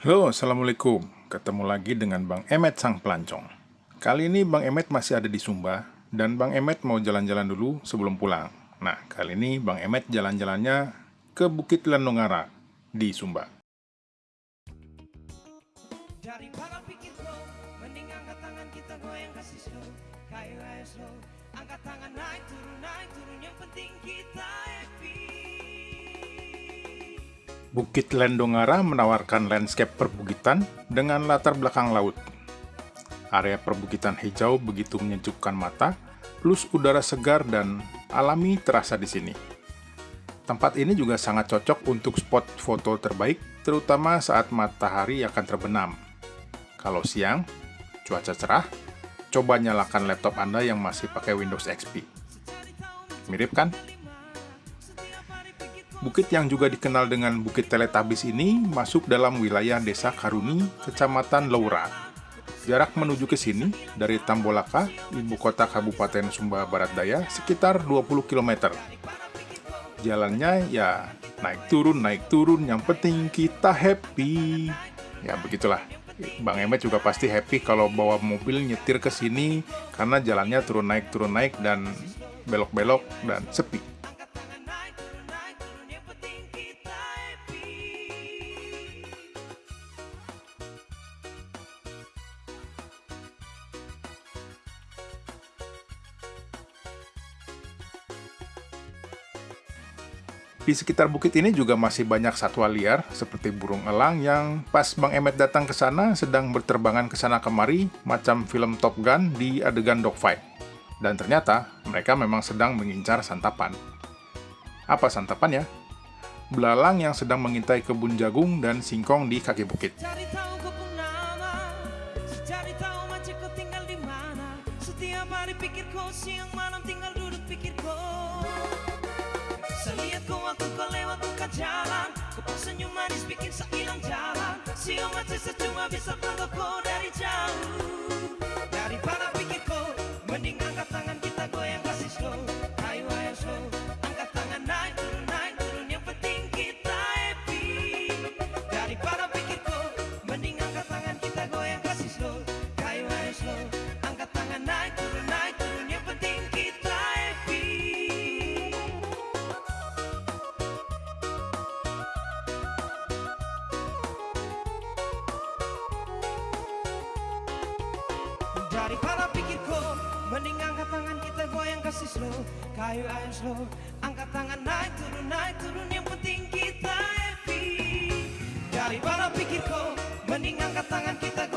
Halo, Assalamualaikum. Ketemu lagi dengan Bang Emet Sang Pelancong. Kali ini Bang Emet masih ada di Sumba, dan Bang Emet mau jalan-jalan dulu sebelum pulang. Nah, kali ini Bang Emet jalan-jalannya ke Bukit Landongara di Sumba. Angkat tangan naik turun naik turun Yang penting kita Bukit Landongara menawarkan landscape perbukitan dengan latar belakang laut. Area perbukitan hijau begitu menyejukkan mata, plus udara segar dan alami terasa di sini. Tempat ini juga sangat cocok untuk spot foto terbaik, terutama saat matahari akan terbenam. Kalau siang, cuaca cerah, coba nyalakan laptop Anda yang masih pakai Windows XP. Mirip kan? Bukit yang juga dikenal dengan Bukit Teletabis ini masuk dalam wilayah Desa Karuni, Kecamatan Laura. Jarak menuju ke sini dari Tambolaka, ibu kota Kabupaten Sumba Barat Daya, sekitar 20 km. Jalannya ya naik turun, naik turun, yang penting kita happy. Ya begitulah. Bang Emet juga pasti happy kalau bawa mobil nyetir ke sini karena jalannya turun naik turun naik dan belok-belok dan sepi. Di sekitar bukit ini juga masih banyak satwa liar, seperti burung elang yang pas Bang Emet datang ke sana sedang berterbangan ke sana kemari, macam film Top Gun di adegan dogfight. Dan ternyata, mereka memang sedang mengincar santapan. Apa santapan ya? Belalang yang sedang mengintai kebun jagung dan singkong di kaki bukit. Selihat kau waktu kau lewat buka jalan, kau pas senyum manis bikin saya hilang jalan. Siang mati cuma bisa pantau kau dari jauh. Daripada pikir kau Mending angkat tangan kita goyang kasih slow. Kayu ayo slow Angkat tangan naik turun naik turun Yang penting kita happy. Daripada pikir kau Mending angkat tangan kita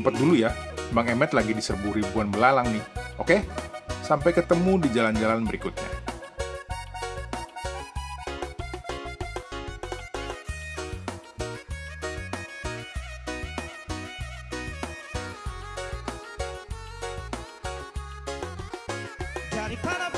ngumpet dulu ya. Bang Emet lagi diserbu ribuan belalang nih. Oke? Sampai ketemu di jalan-jalan berikutnya. Daripada